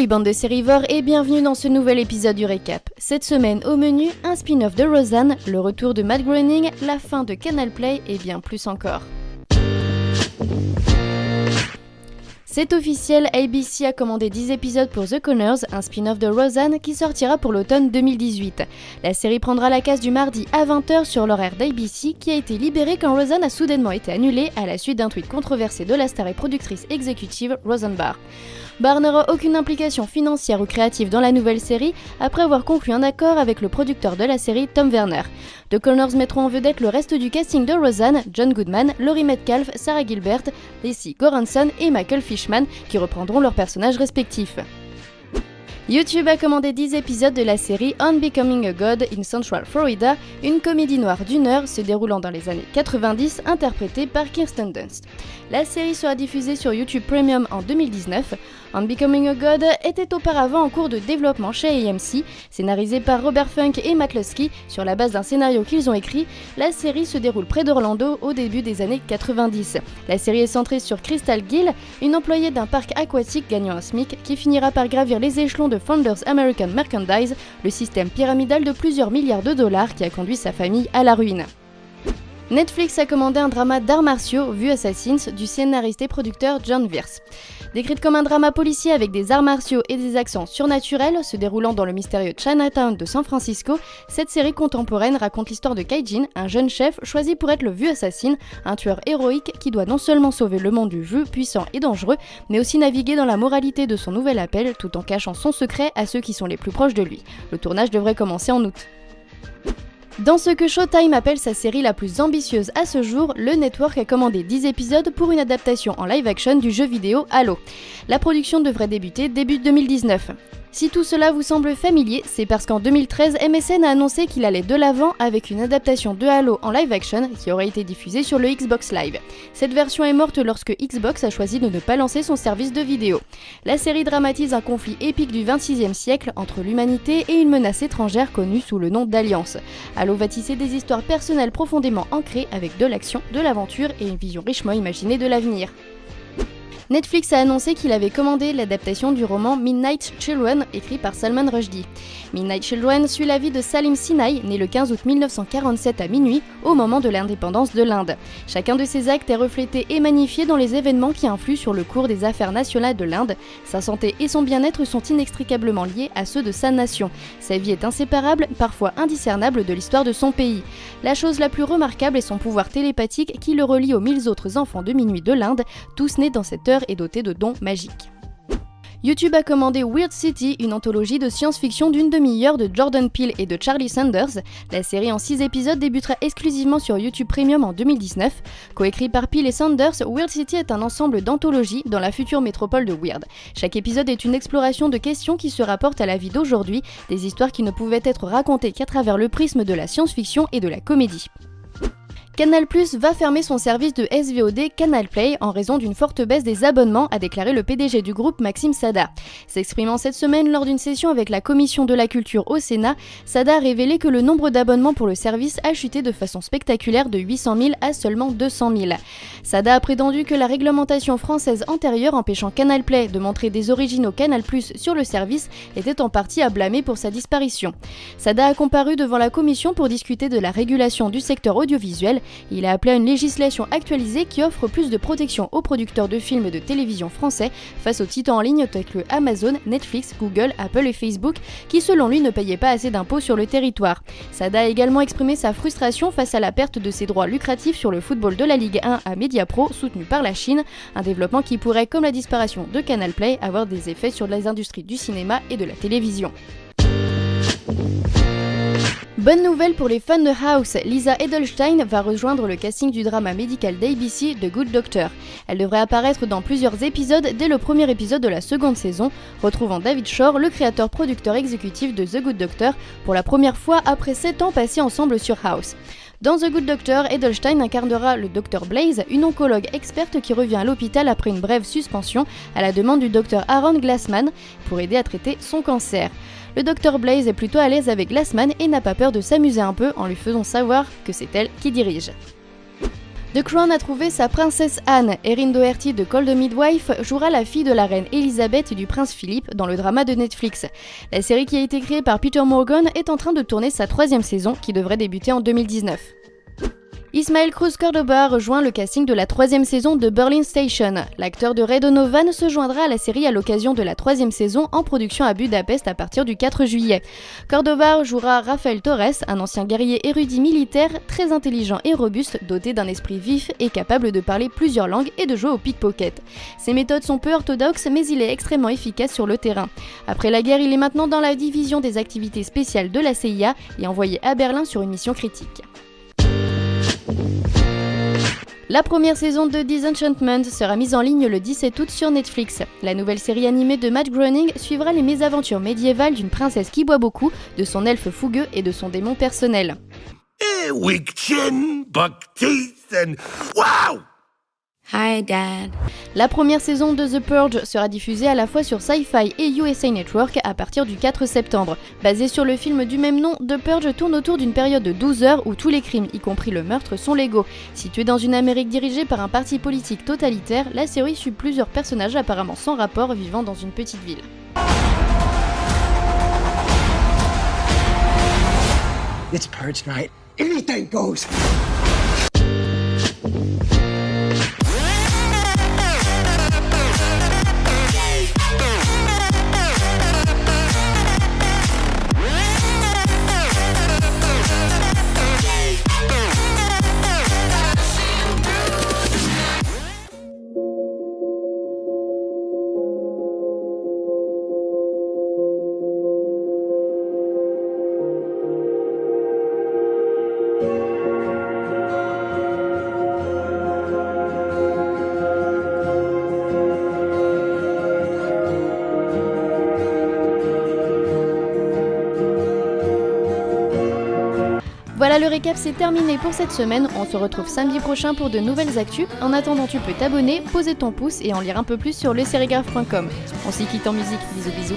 Salut bande de sérivores et bienvenue dans ce nouvel épisode du récap. Cette semaine au menu, un spin-off de Roseanne, le retour de Matt Groening, la fin de Canal Play et bien plus encore. C'est officiel, ABC a commandé 10 épisodes pour The Connors, un spin-off de Roseanne qui sortira pour l'automne 2018. La série prendra la case du mardi à 20h sur l'horaire d'ABC qui a été libéré quand Roseanne a soudainement été annulée à la suite d'un tweet controversé de la star et productrice exécutive Roseanne Barr. Barr n'aura aucune implication financière ou créative dans la nouvelle série après avoir conclu un accord avec le producteur de la série Tom Werner. The Connors mettront en vedette le reste du casting de Roseanne, John Goodman, Laurie Metcalf, Sarah Gilbert, Lacey Goranson et Michael Fishman qui reprendront leurs personnages respectifs. YouTube a commandé 10 épisodes de la série On Becoming a God in Central Florida, une comédie noire d'une heure se déroulant dans les années 90 interprétée par Kirsten Dunst. La série sera diffusée sur YouTube Premium en 2019. On Becoming a God était auparavant en cours de développement chez AMC, scénarisé par Robert Funk et Matt Lusky sur la base d'un scénario qu'ils ont écrit. La série se déroule près d'Orlando au début des années 90. La série est centrée sur Crystal Gill, une employée d'un parc aquatique gagnant un SMIC qui finira par gravir les échelons de Founders American Merchandise, le système pyramidal de plusieurs milliards de dollars qui a conduit sa famille à la ruine. Netflix a commandé un drama d'arts martiaux vu Assassins du scénariste et producteur John Wirth. Décrite comme un drama policier avec des arts martiaux et des accents surnaturels se déroulant dans le mystérieux Chinatown de San Francisco, cette série contemporaine raconte l'histoire de Kaijin, un jeune chef choisi pour être le vu assassin, un tueur héroïque qui doit non seulement sauver le monde du vu puissant et dangereux, mais aussi naviguer dans la moralité de son nouvel appel tout en cachant son secret à ceux qui sont les plus proches de lui. Le tournage devrait commencer en août. Dans ce que Showtime appelle sa série la plus ambitieuse à ce jour, le network a commandé 10 épisodes pour une adaptation en live action du jeu vidéo Halo. La production devrait débuter début 2019. Si tout cela vous semble familier, c'est parce qu'en 2013, MSN a annoncé qu'il allait de l'avant avec une adaptation de Halo en live action qui aurait été diffusée sur le Xbox Live. Cette version est morte lorsque Xbox a choisi de ne pas lancer son service de vidéo. La série dramatise un conflit épique du 26e siècle entre l'humanité et une menace étrangère connue sous le nom d'Alliance. Halo va tisser des histoires personnelles profondément ancrées avec de l'action, de l'aventure et une vision richement imaginée de l'avenir. Netflix a annoncé qu'il avait commandé l'adaptation du roman Midnight Children écrit par Salman Rushdie. Midnight Children suit la vie de Salim Sinai, né le 15 août 1947 à minuit, au moment de l'indépendance de l'Inde. Chacun de ses actes est reflété et magnifié dans les événements qui influent sur le cours des affaires nationales de l'Inde. Sa santé et son bien-être sont inextricablement liés à ceux de sa nation. Sa vie est inséparable, parfois indiscernable de l'histoire de son pays. La chose la plus remarquable est son pouvoir télépathique qui le relie aux mille autres enfants de minuit de l'Inde, tous nés dans cette heure et doté de dons magiques. YouTube a commandé Weird City, une anthologie de science-fiction d'une demi-heure de Jordan Peele et de Charlie Sanders. La série en 6 épisodes débutera exclusivement sur YouTube Premium en 2019. Coécrit par Peele et Sanders, Weird City est un ensemble d'anthologies dans la future métropole de Weird. Chaque épisode est une exploration de questions qui se rapportent à la vie d'aujourd'hui, des histoires qui ne pouvaient être racontées qu'à travers le prisme de la science-fiction et de la comédie. Canal Plus va fermer son service de SVOD Canal Play en raison d'une forte baisse des abonnements, a déclaré le PDG du groupe Maxime Sada. S'exprimant cette semaine lors d'une session avec la Commission de la Culture au Sénat, Sada a révélé que le nombre d'abonnements pour le service a chuté de façon spectaculaire de 800 000 à seulement 200 000. Sada a prétendu que la réglementation française antérieure empêchant Canal Play de montrer des originaux Canal Plus sur le service était en partie à blâmer pour sa disparition. Sada a comparu devant la Commission pour discuter de la régulation du secteur audiovisuel il a appelé à une législation actualisée qui offre plus de protection aux producteurs de films et de télévision français face aux titans en ligne tels que Amazon, Netflix, Google, Apple et Facebook qui selon lui ne payaient pas assez d'impôts sur le territoire. Sada a également exprimé sa frustration face à la perte de ses droits lucratifs sur le football de la Ligue 1 à Mediapro soutenu par la Chine, un développement qui pourrait, comme la disparition de Canal Play, avoir des effets sur les industries du cinéma et de la télévision. Bonne nouvelle pour les fans de House, Lisa Edelstein va rejoindre le casting du drama médical d'ABC The Good Doctor. Elle devrait apparaître dans plusieurs épisodes dès le premier épisode de la seconde saison, retrouvant David Shore, le créateur-producteur exécutif de The Good Doctor, pour la première fois après 7 ans passés ensemble sur House. Dans The Good Doctor, Edelstein incarnera le Dr Blaze, une oncologue experte qui revient à l'hôpital après une brève suspension à la demande du Dr Aaron Glassman pour aider à traiter son cancer. Le Dr Blaze est plutôt à l'aise avec Glassman et n'a pas peur de s'amuser un peu en lui faisant savoir que c'est elle qui dirige. The Crown a trouvé sa princesse Anne. Erin Doherty de Cold Midwife jouera la fille de la reine Elisabeth et du prince Philippe dans le drama de Netflix. La série qui a été créée par Peter Morgan est en train de tourner sa troisième saison qui devrait débuter en 2019. Ismaël Cruz Cordoba rejoint le casting de la troisième saison de Berlin Station. L'acteur de Ray Donovan se joindra à la série à l'occasion de la troisième saison en production à Budapest à partir du 4 juillet. Cordoba jouera Rafael Torres, un ancien guerrier érudit militaire, très intelligent et robuste, doté d'un esprit vif et capable de parler plusieurs langues et de jouer au pickpocket. Ses méthodes sont peu orthodoxes, mais il est extrêmement efficace sur le terrain. Après la guerre, il est maintenant dans la division des activités spéciales de la CIA et envoyé à Berlin sur une mission critique. La première saison de Disenchantment sera mise en ligne le 17 août sur Netflix. La nouvelle série animée de Matt Groening suivra les mésaventures médiévales d'une princesse qui boit beaucoup, de son elfe fougueux et de son démon personnel. Eh! Hi Dad. La première saison de The Purge sera diffusée à la fois sur Sci-Fi et USA Network à partir du 4 septembre. Basée sur le film du même nom, The Purge tourne autour d'une période de 12 heures où tous les crimes, y compris le meurtre, sont légaux. Située dans une Amérique dirigée par un parti politique totalitaire, la série suit plusieurs personnages apparemment sans rapport vivant dans une petite ville. Récap c'est terminé pour cette semaine. On se retrouve samedi prochain pour de nouvelles actus. En attendant, tu peux t'abonner, poser ton pouce et en lire un peu plus sur leserigraphe.com. On s'y quitte en musique. Bisous bisous.